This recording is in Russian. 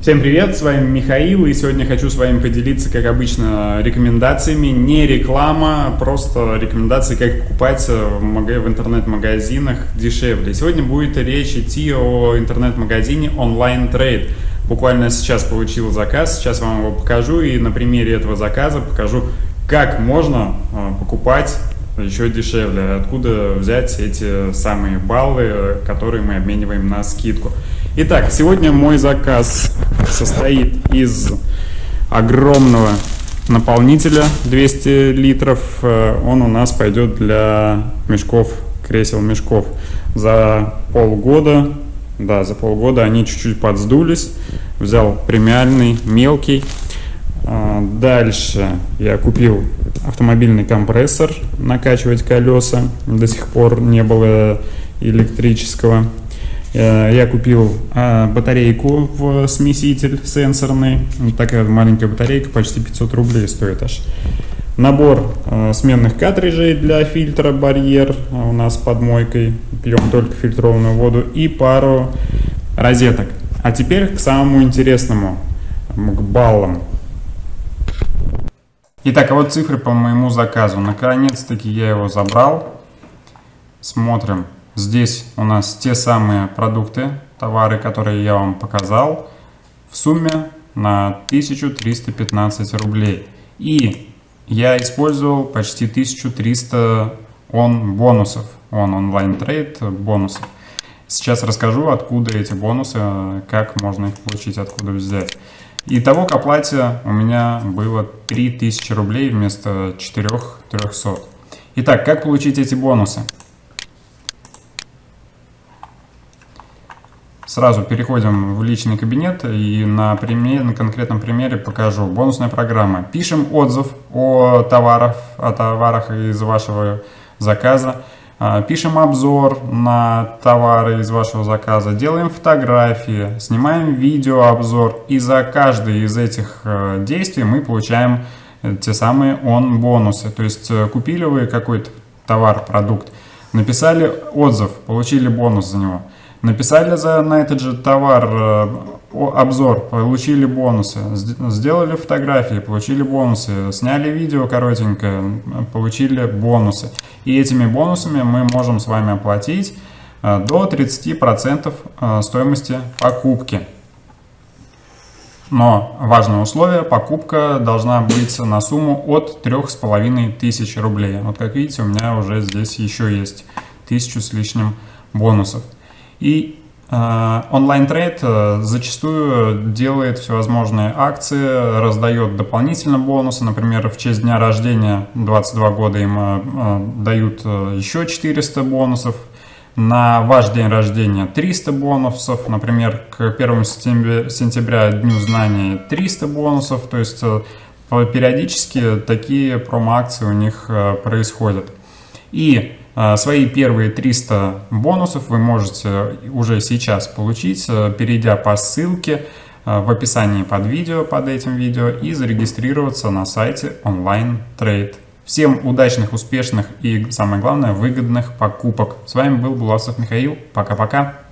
Всем привет, с вами Михаил, и сегодня хочу с вами поделиться, как обычно, рекомендациями, не реклама, просто рекомендации, как покупать в интернет-магазинах дешевле. Сегодня будет речь идти о интернет-магазине Online Trade. Буквально сейчас получил заказ, сейчас вам его покажу, и на примере этого заказа покажу, как можно а, покупать еще дешевле, откуда взять эти самые баллы, которые мы обмениваем на скидку. Итак, сегодня мой заказ состоит из огромного наполнителя 200 литров. Э, он у нас пойдет для мешков, кресел мешков. За полгода, да, за полгода они чуть-чуть подсдулись. Взял премиальный, мелкий. Э, дальше я купил автомобильный компрессор, накачивать колеса. До сих пор не было электрического. Э, я купил а, батарейку в смеситель сенсорный. Такая маленькая батарейка, почти 500 рублей стоит аж. Набор э, сменных картриджей для фильтра барьер у нас под мойкой. Пьем только фильтрованную воду. И пару розеток. А теперь к самому интересному, к баллам. Итак, а вот цифры по моему заказу. Наконец-таки я его забрал. Смотрим. Здесь у нас те самые продукты, товары, которые я вам показал, в сумме на 1315 рублей. И я использовал почти 1300 он бонусов, он онлайн трейд бонусов. Сейчас расскажу, откуда эти бонусы, как можно их получить, откуда взять. Итого к оплате у меня было 3000 рублей вместо 4300. Итак, как получить эти бонусы? Сразу переходим в личный кабинет и на, пример, на конкретном примере покажу. Бонусная программа. Пишем отзыв о товарах, о товарах из вашего заказа. А, пишем обзор на товары из вашего заказа, делаем фотографии, снимаем видеообзор. И за каждый из этих э, действий мы получаем э, те самые он бонусы. То есть э, купили вы какой-то товар, продукт, написали отзыв, получили бонус за него. Написали за, на этот же товар э, обзор, получили бонусы. Сделали фотографии, получили бонусы. Сняли видео коротенькое, получили бонусы. И этими бонусами мы можем с вами оплатить э, до 30% э, стоимости покупки. Но важное условие, покупка должна быть на сумму от 3500 рублей. Вот как видите, у меня уже здесь еще есть тысячу с лишним бонусов. И э, онлайн-трейд э, зачастую делает всевозможные акции, раздает дополнительно бонусы. Например, в честь дня рождения 22 года им э, дают еще 400 бонусов. На ваш день рождения 300 бонусов. Например, к 1 сентября, Дню знаний 300 бонусов. То есть периодически такие промо-акции у них происходят. И свои первые 300 бонусов вы можете уже сейчас получить, э, перейдя по ссылке э, в описании под видео, под этим видео и зарегистрироваться на сайте Online Trade. Всем удачных, успешных и, самое главное, выгодных покупок. С вами был Буласов Михаил. Пока-пока.